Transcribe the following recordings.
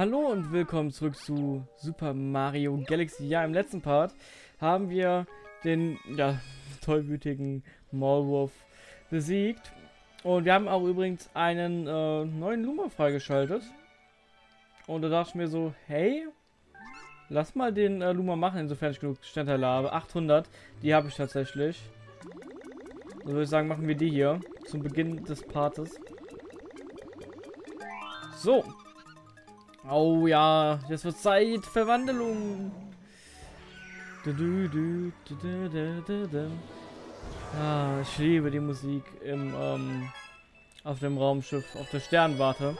Hallo und willkommen zurück zu Super Mario Galaxy. Ja, im letzten Part haben wir den ja, tollwütigen Maulwurf besiegt. Und wir haben auch übrigens einen äh, neuen Luma freigeschaltet. Und da dachte ich mir so, hey, lass mal den äh, Luma machen, insofern ich genug Sternteile habe. 800, die habe ich tatsächlich. Dann würde ich sagen, machen wir die hier zum Beginn des Partes. So, Oh ja, jetzt wird Zeit. Du, du, ah, ich liebe die Musik im, ähm, auf dem Raumschiff, auf der Sternwarte.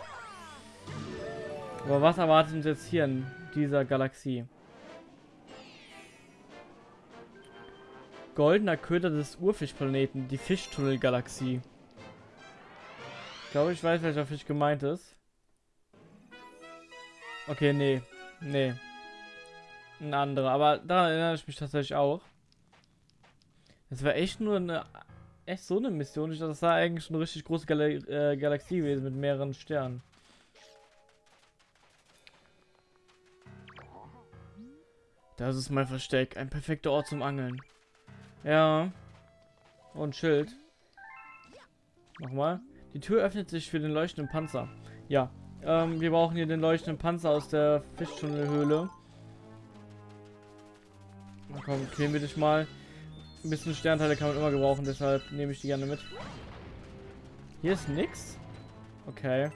Aber was erwartet uns jetzt hier in dieser Galaxie? Goldener Köder des Urfischplaneten, die Fischtunnelgalaxie. Ich glaube, ich weiß, welcher Fisch gemeint ist. Okay, nee. Nee. Ein anderer. Aber daran erinnere ich mich tatsächlich auch. Das war echt nur eine... Echt so eine Mission. Ich dachte, das war eigentlich eine richtig große Gal äh, Galaxie gewesen mit mehreren Sternen. Das ist mein Versteck. Ein perfekter Ort zum Angeln. Ja. Und Schild. Nochmal. Die Tür öffnet sich für den leuchtenden Panzer. Ja, ähm, wir brauchen hier den leuchtenden Panzer aus der Fischtunnelhöhle. Na komm, quälen wir dich mal. Ein bisschen Sternteile kann man immer gebrauchen, deshalb nehme ich die gerne mit. Hier ist nix? Okay.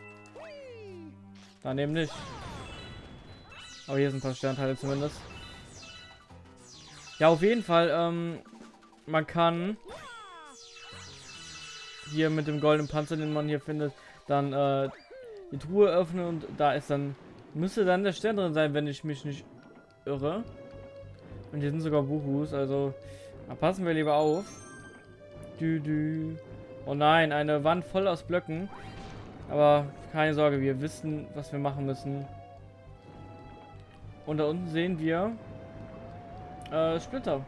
Daneben nicht. Aber hier sind ein paar Sternteile zumindest. Ja, auf jeden Fall, ähm, man kann hier mit dem goldenen Panzer, den man hier findet, dann äh, die Truhe öffnen und da ist dann, müsste dann der Stern drin sein, wenn ich mich nicht irre. Und hier sind sogar Buchus, also da passen wir lieber auf. Dü, dü. Oh nein, eine Wand voll aus Blöcken. Aber keine Sorge, wir wissen, was wir machen müssen. Und da unten sehen wir äh, Splitter.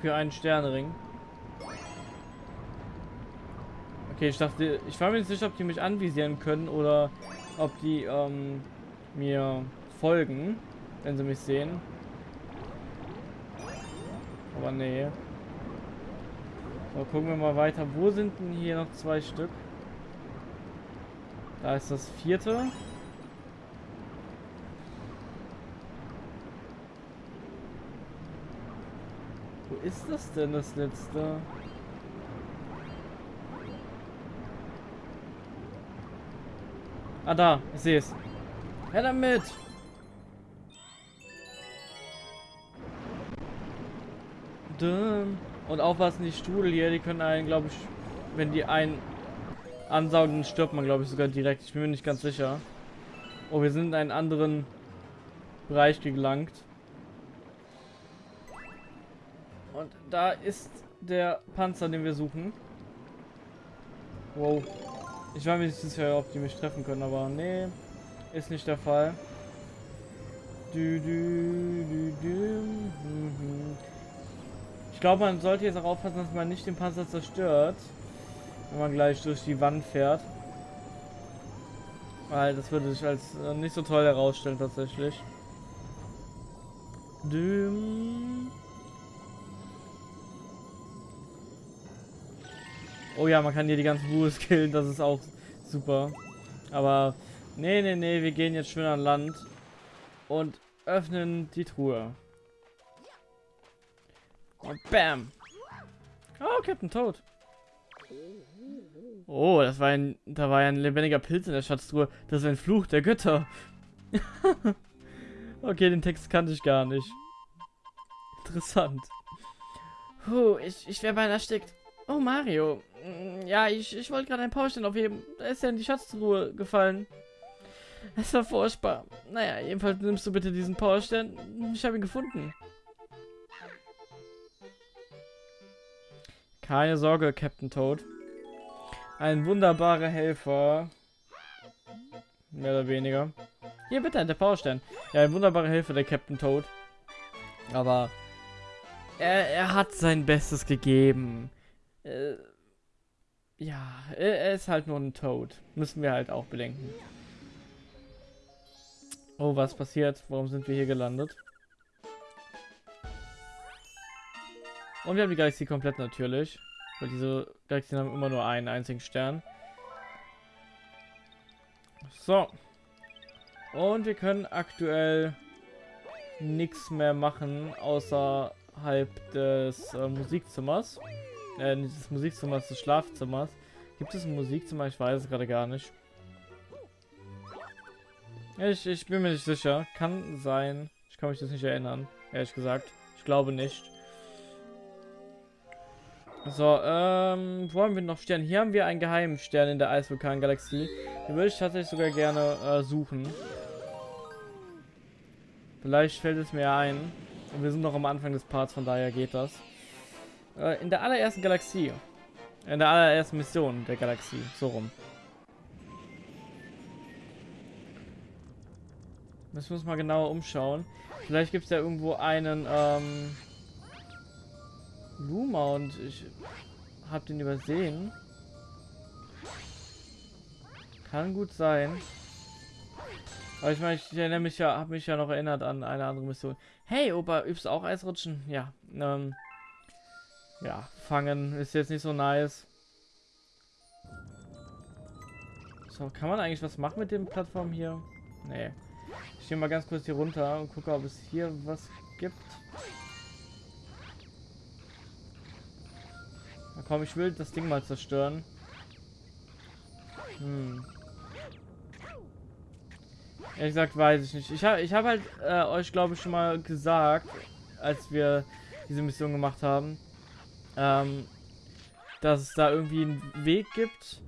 Für einen Sternring. Okay, ich dachte, ich war mir nicht sicher, ob die mich anvisieren können oder ob die ähm, mir folgen, wenn sie mich sehen. Aber nee. So, gucken wir mal weiter. Wo sind denn hier noch zwei Stück? Da ist das vierte. Wo ist das denn, das letzte? Ah, da. Ich sehe es. Her damit! Und aufpassen, die Strudel hier, die können einen, glaube ich, wenn die einen ansaugen, stirbt man, glaube ich, sogar direkt. Ich bin mir nicht ganz sicher. Oh, wir sind in einen anderen Bereich gelangt. Und da ist der Panzer, den wir suchen. Wow. Ich war mir nicht sicher, ob die mich treffen können, aber nee, ist nicht der Fall. Du, du, du, ich glaube, man sollte jetzt auch aufpassen, dass man nicht den Panzer zerstört, wenn man gleich durch die Wand fährt. Weil das würde sich als äh, nicht so toll herausstellen tatsächlich. Düm. Oh ja, man kann hier die ganzen Buhes killen, das ist auch super. Aber nee, nee, nee, wir gehen jetzt schön an Land und öffnen die Truhe. Und bam. Oh, Captain Toad. Oh, das war ein, da war ein lebendiger Pilz in der Schatztruhe. Das ist ein Fluch der Götter. okay, den Text kannte ich gar nicht. Interessant. Puh, ich, ich wäre beinahe erstickt. Oh, Mario. Mm, ja, ich, ich wollte gerade ein Powerstein aufheben. Da ist ja in die Schatztruhe gefallen. Es war furchtbar. Naja, jedenfalls nimmst du bitte diesen Powerstein. Ich habe ihn gefunden. Keine Sorge, Captain Toad. Ein wunderbarer Helfer. Mehr oder weniger. Hier, bitte, der Powerstein. Ja, ein wunderbarer Helfer, der Captain Toad. Aber er, er hat sein Bestes gegeben. Äh, ja, er ist halt nur ein Toad. Müssen wir halt auch bedenken. Oh, was passiert? Warum sind wir hier gelandet? Und wir haben die Galaxie komplett natürlich. Weil diese Galaxien haben immer nur einen einzigen Stern. So. Und wir können aktuell nichts mehr machen, außerhalb des äh, Musikzimmers. Äh, nicht des Musikzimmers, des Schlafzimmers. Gibt es ein Musikzimmer? Ich weiß es gerade gar nicht. Ich, ich bin mir nicht sicher. Kann sein. Ich kann mich das nicht erinnern. Ehrlich gesagt. Ich glaube nicht. So, ähm, wo haben wir noch Stern? Hier haben wir einen geheimen Stern in der Eisvulkan-Galaxie. Den würde ich tatsächlich sogar gerne äh, suchen. Vielleicht fällt es mir ein. Und wir sind noch am Anfang des Parts, von daher geht das. Äh, in der allerersten Galaxie. In der allerersten Mission der Galaxie. So rum. Müssen wir uns mal genauer umschauen. Vielleicht gibt es ja irgendwo einen ähm, Luma und ich habe den übersehen. Kann gut sein. Aber ich meine, ich erinnere mich ja, habe mich ja noch erinnert an eine andere Mission. Hey, Opa, übst auch Eisrutschen? Ja. Ähm, ja, fangen ist jetzt nicht so nice. So, kann man eigentlich was machen mit dem Plattform hier? Nee. Ich gehe mal ganz kurz hier runter und gucke, ob es hier was gibt. Na komm, ich will das Ding mal zerstören. Hm. Ehrlich gesagt, weiß ich nicht. Ich habe ich hab halt äh, euch, glaube ich, schon mal gesagt, als wir diese Mission gemacht haben, ähm, dass es da irgendwie einen Weg gibt,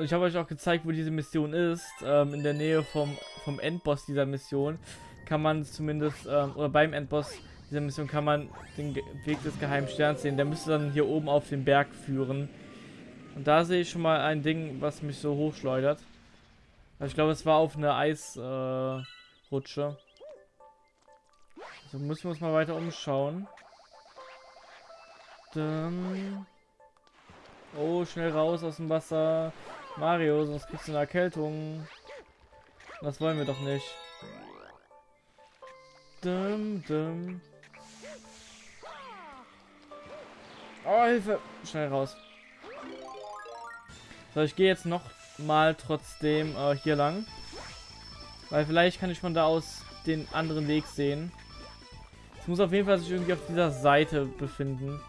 und ich habe euch auch gezeigt, wo diese Mission ist. Ähm, in der Nähe vom, vom Endboss dieser Mission kann man zumindest, ähm, oder beim Endboss dieser Mission kann man den Weg des geheimen Sterns sehen. Der müsste dann hier oben auf den Berg führen. Und da sehe ich schon mal ein Ding, was mich so hochschleudert. Also ich glaube, es war auf eine Eisrutsche. Äh, also müssen wir uns mal weiter umschauen. Dann... Oh, schnell raus aus dem Wasser. Mario, sonst kriegst du eine Erkältung. Das wollen wir doch nicht. Dum, dum. Oh, Hilfe! Schnell raus. So, ich gehe jetzt noch mal trotzdem äh, hier lang. Weil vielleicht kann ich von da aus den anderen Weg sehen. Es muss auf jeden Fall sich irgendwie auf dieser Seite befinden.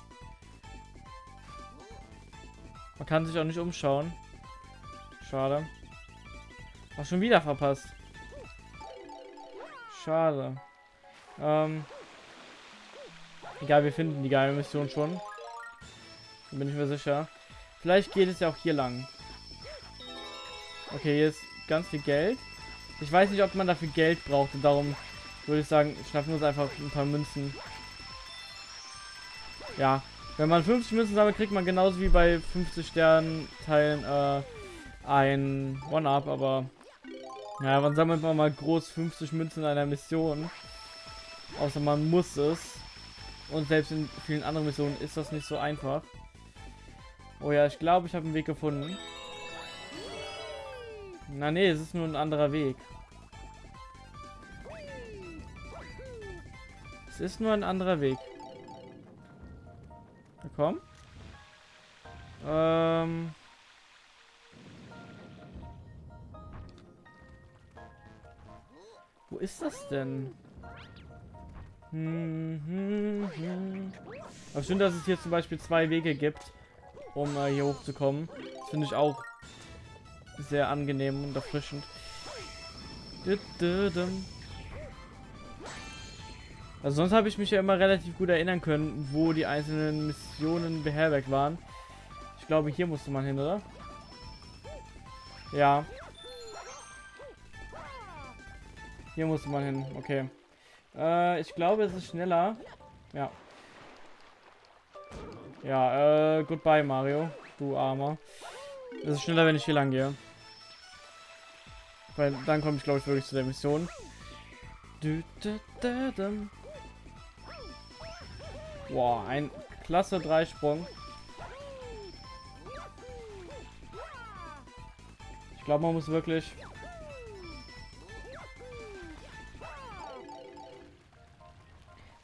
Man kann sich auch nicht umschauen. Schade. Auch schon wieder verpasst. Schade. Ähm. Egal, wir finden die geile Mission schon. Bin ich mir sicher. Vielleicht geht es ja auch hier lang. Okay, hier ist ganz viel Geld. Ich weiß nicht, ob man dafür Geld braucht. Und darum würde ich sagen, schnappen wir uns einfach ein paar Münzen. Ja. Wenn man 50 Münzen sammelt, kriegt man genauso wie bei 50 Sternen Teilen äh, ein One-Up, aber ja, wann sammelt man mal groß 50 Münzen in einer Mission? Außer man muss es. Und selbst in vielen anderen Missionen ist das nicht so einfach. Oh ja, ich glaube, ich habe einen Weg gefunden. Na nee, es ist nur ein anderer Weg. Es ist nur ein anderer Weg. Na komm. Ähm... Wo ist das denn? Hm, hm, hm. Aber schön, dass es hier zum Beispiel zwei Wege gibt, um äh, hier hochzukommen. Das finde ich auch sehr angenehm und erfrischend. Also sonst habe ich mich ja immer relativ gut erinnern können, wo die einzelnen Missionen beherbergt waren. Ich glaube, hier musste man hin, oder? Ja, Hier muss man hin. Okay. Äh, ich glaube, es ist schneller. Ja. Ja, äh, goodbye, Mario. Du Armer. Es ist schneller, wenn ich hier lang gehe. Weil dann komme ich, glaube ich, wirklich zu der Mission. Boah, ein klasse Dreisprung. Ich glaube, man muss wirklich...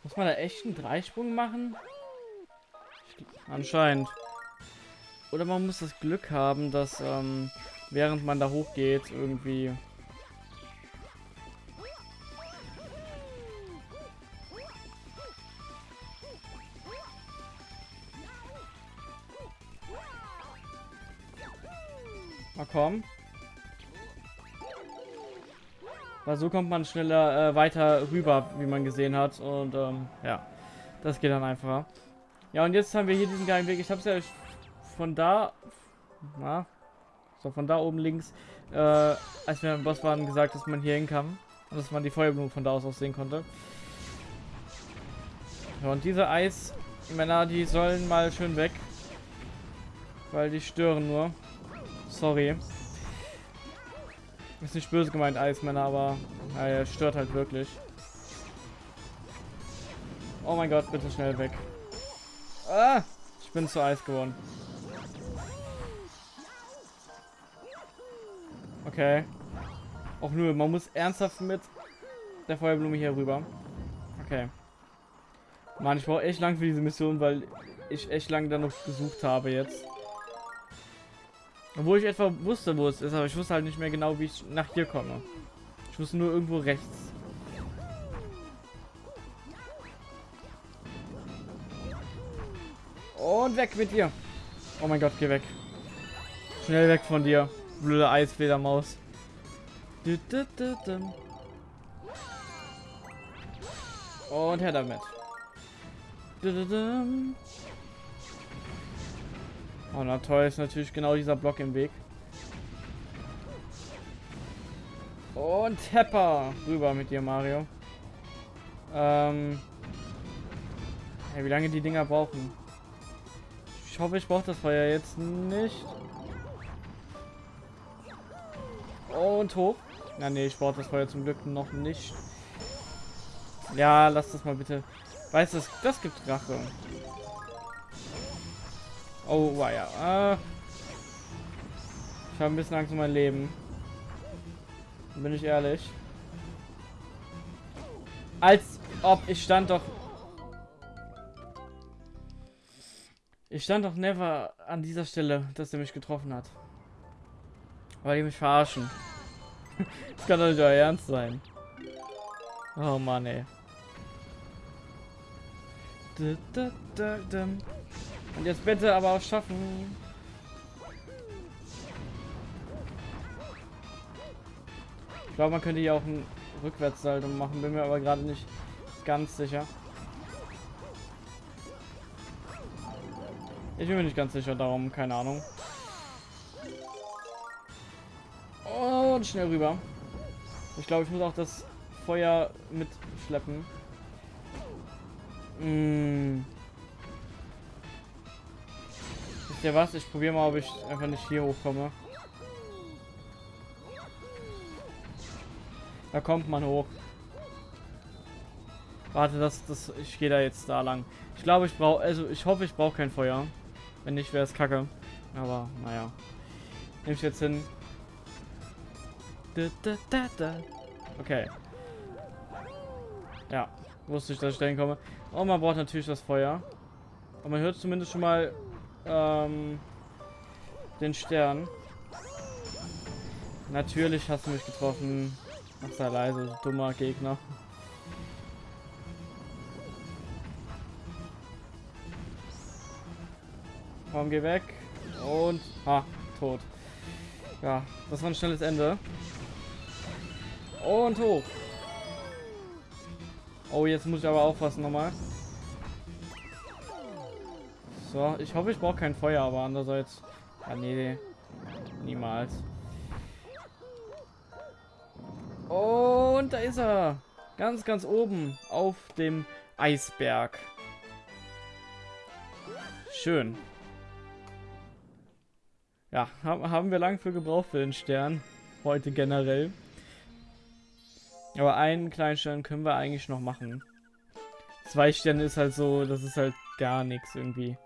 Muss man da echt einen Dreisprung machen? Anscheinend. Oder man muss das Glück haben, dass ähm, während man da hochgeht, irgendwie so kommt man schneller äh, weiter rüber, wie man gesehen hat. Und ähm, ja, das geht dann einfacher. Ja, und jetzt haben wir hier diesen geilen Weg. Ich habe es ja von da, na, so von da oben links, äh, als wir im Boss waren, gesagt, dass man hier hin kann. Und dass man die Feuerblume von da aus auch sehen konnte. Ja, und diese Eismänner, die sollen mal schön weg. Weil die stören nur. Sorry. Ist nicht böse gemeint, Eismänner, aber ja, er stört halt wirklich. Oh mein Gott, bitte schnell weg. Ah, ich bin zu Eis geworden. Okay. Auch nur, man muss ernsthaft mit der Feuerblume hier rüber. Okay. Mann, ich brauche echt lang für diese Mission, weil ich echt lange da noch gesucht habe jetzt. Obwohl ich etwa wusste, wo es ist, aber ich wusste halt nicht mehr genau, wie ich nach hier komme. Ich wusste nur irgendwo rechts. Und weg mit dir. Oh mein Gott, geh weg. Schnell weg von dir. Blöde Eisfledermaus. Und her damit. Oh, na toll, ist natürlich genau dieser Block im Weg. Und Tepper. Rüber mit dir, Mario. Ähm. Ja, wie lange die Dinger brauchen. Ich hoffe, ich brauche das Feuer jetzt nicht. Und hoch. Na nee, ich brauche das Feuer zum Glück noch nicht. Ja, lass das mal bitte. Weißt du, das gibt Rache. Oh, ja. Äh, ich habe ein bisschen Angst um mein Leben. Bin ich ehrlich. Als ob ich stand doch... Ich stand doch never an dieser Stelle, dass er mich getroffen hat. Weil die mich verarschen. das kann doch nicht euer Ernst sein. Oh Mann, ey. Und jetzt bitte aber auch schaffen. Ich glaube, man könnte hier auch ein Rückwärtssalto machen, bin mir aber gerade nicht ganz sicher. Ich bin mir nicht ganz sicher, darum keine Ahnung. Und schnell rüber. Ich glaube, ich muss auch das Feuer mitschleppen. Mmh. Wisst ihr was? Ich probiere mal, ob ich einfach nicht hier hochkomme. Da kommt man hoch. Warte, das, das, ich gehe da jetzt da lang. Ich glaube, ich brauche, also ich hoffe, ich brauche kein Feuer. Wenn nicht, wäre es kacke. Aber, naja. Nehme ich jetzt hin. Okay. Ja, wusste ich, dass ich dahin komme. Und man braucht natürlich das Feuer. Und man hört zumindest schon mal ähm, den Stern. Natürlich hast du mich getroffen. Ach, sei leise, dummer Gegner. Komm, geh weg. Und, ha, tot. Ja, das war ein schnelles Ende. Und hoch. Oh, jetzt muss ich aber aufpassen nochmal. So, ich hoffe, ich brauche kein Feuer, aber andererseits... Ah, nee, niemals. Und da ist er. Ganz, ganz oben auf dem Eisberg. Schön. Ja, haben wir lang für gebraucht für den Stern. Heute generell. Aber einen kleinen Stern können wir eigentlich noch machen. Zwei Sterne ist halt so, das ist halt gar nichts irgendwie.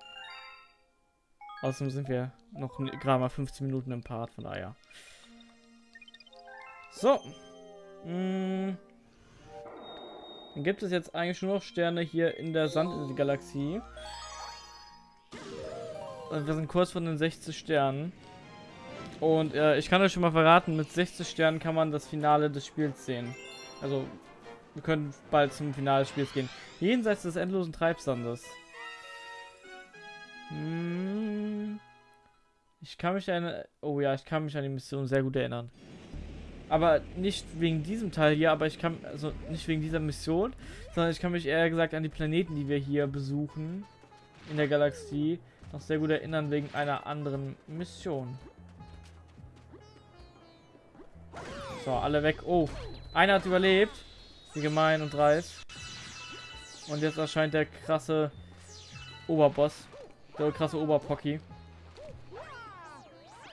Außerdem sind wir noch gerade mal 15 Minuten im Part, von daher. So. Hm. Dann gibt es jetzt eigentlich nur noch Sterne hier in der Sandgalaxie. Und wir sind kurz von den 60 Sternen. Und äh, ich kann euch schon mal verraten, mit 60 Sternen kann man das Finale des Spiels sehen. Also, wir können bald zum Finale des Spiels gehen. Jenseits des endlosen Treibsandes. Hm. Ich kann mich an... Oh ja, ich kann mich an die Mission sehr gut erinnern. Aber nicht wegen diesem Teil hier, aber ich kann... Also nicht wegen dieser Mission, sondern ich kann mich eher gesagt an die Planeten, die wir hier besuchen. In der Galaxie. Noch sehr gut erinnern wegen einer anderen Mission. So, alle weg. Oh, einer hat überlebt. Wie gemein und dreist. Und jetzt erscheint der krasse Oberboss. Der krasse Oberpocky.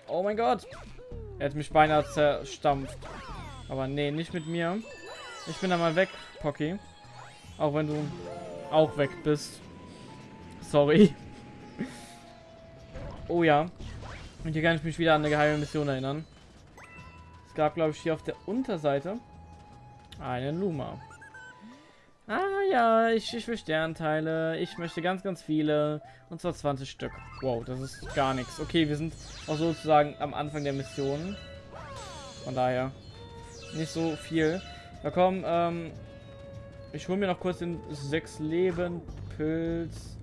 Oh mein Gott. Er hat mich beinahe zerstampft. Aber nee, nicht mit mir. Ich bin da mal weg, Pocky. Auch wenn du auch weg bist. Sorry. oh ja. Und hier kann ich mich wieder an eine geheime Mission erinnern. Es gab, glaube ich, hier auf der Unterseite einen Luma. Ah ja, ich, ich will Sternteile. Ich möchte ganz, ganz viele. Und zwar 20 Stück. Wow, das ist gar nichts. Okay, wir sind auch sozusagen am Anfang der Mission. Von daher nicht so viel. Na komm, ähm, ich hole mir noch kurz den 6 Leben Pilz.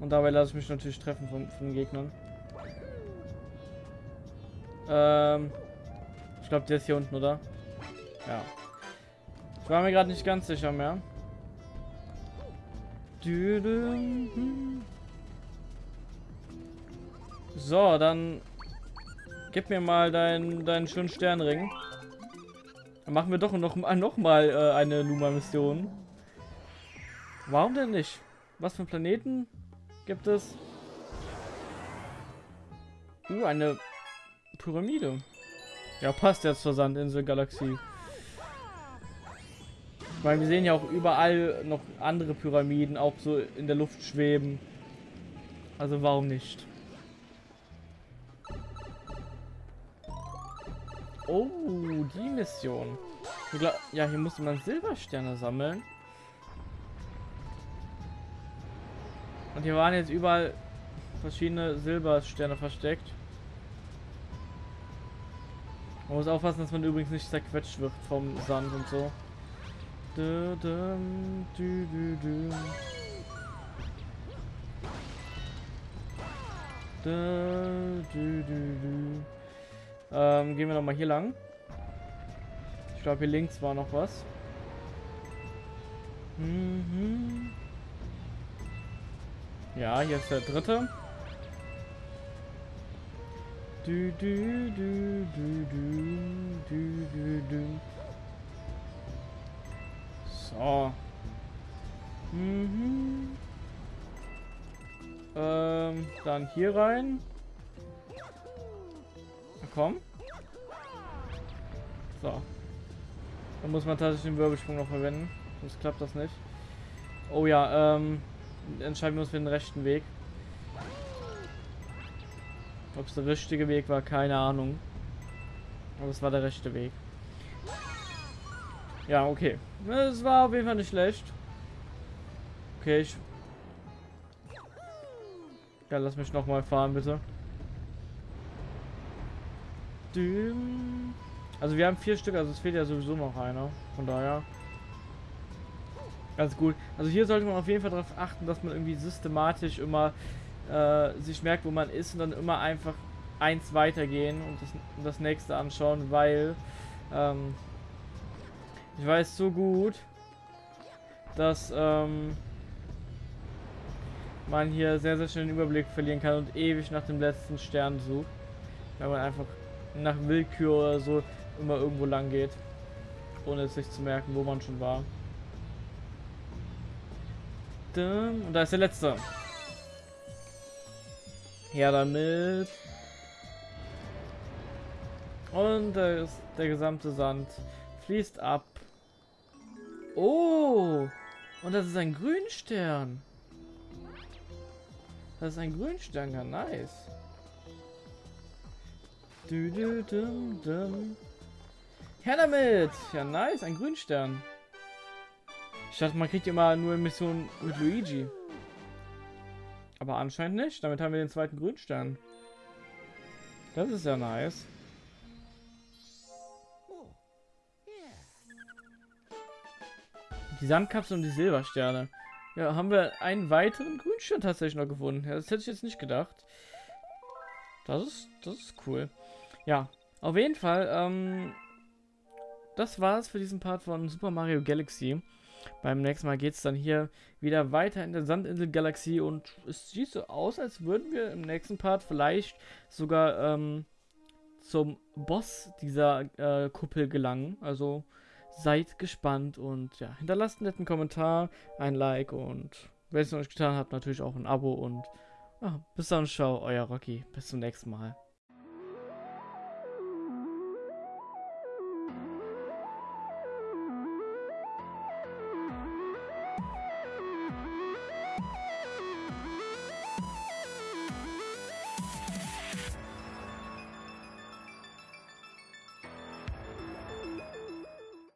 Und dabei lasse ich mich natürlich treffen von, von Gegnern. Ähm, ich glaube, der ist hier unten, oder? Ja. Ich war mir gerade nicht ganz sicher mehr. So, dann gib mir mal deinen deinen schönen Sternring. Dann machen wir doch noch, noch mal äh, eine Luma-Mission. Warum denn nicht? Was für Planeten gibt es? Uh, eine Pyramide. Ja, passt jetzt zur Sandinsel-Galaxie. Weil wir sehen ja auch überall noch andere Pyramiden, auch so in der Luft schweben. Also warum nicht? Oh, die Mission. Ja, hier musste man Silbersterne sammeln. Und hier waren jetzt überall verschiedene Silbersterne versteckt. Man muss aufpassen, dass man übrigens nicht zerquetscht wird vom Sand und so. Du, du, du, ähm, gehen wir noch mal hier lang. Ich glaube, hier links war noch was. Mhm. Ja, hier ist der dritte. Du, du, du, du, du, du, du, du. So. Mhm. Ähm, dann hier rein. Na komm. So. Dann muss man tatsächlich den Wirbelsprung noch verwenden. Sonst klappt das nicht. Oh ja, ähm, entscheiden wir uns für den rechten Weg. Ob es der richtige Weg war, keine Ahnung. Aber es war der rechte Weg. Ja, okay. Es war auf jeden Fall nicht schlecht. Okay, ich... Ja, lass mich noch mal fahren, bitte. Also wir haben vier Stück, also es fehlt ja sowieso noch einer. Von daher. Ganz gut. Also hier sollte man auf jeden Fall darauf achten, dass man irgendwie systematisch immer äh, sich merkt, wo man ist und dann immer einfach eins weitergehen und das, das nächste anschauen, weil ähm, ich weiß so gut, dass ähm, man hier sehr, sehr schnell den Überblick verlieren kann und ewig nach dem letzten Stern sucht. Wenn man einfach nach Willkür oder so immer irgendwo lang geht, ohne es sich zu merken, wo man schon war. Und da ist der letzte. Ja, damit. Und der, der gesamte Sand fließt ab Oh! Und das ist ein Grünstern. Das ist ein Grünstern, ja nice. Du, du, dum, dum. Her damit! Ja nice, ein Grünstern. Ich dachte, man kriegt immer nur Missionen mit Luigi. Aber anscheinend nicht. Damit haben wir den zweiten Grünstern. Das ist ja nice. Die Sandkapsel und die Silbersterne. Ja, haben wir einen weiteren Grünstern tatsächlich noch gefunden. Ja, das hätte ich jetzt nicht gedacht. Das ist, das ist cool. Ja, auf jeden Fall, ähm, das war's für diesen Part von Super Mario Galaxy. Beim nächsten Mal geht es dann hier wieder weiter in der Sandinsel-Galaxie und es sieht so aus, als würden wir im nächsten Part vielleicht sogar ähm, zum Boss dieser äh, Kuppel gelangen. Also seid gespannt und ja, hinterlasst einen netten Kommentar, ein Like und wenn es noch nicht getan habt, natürlich auch ein Abo und ja, bis dann, ciao, euer Rocky. Bis zum nächsten Mal.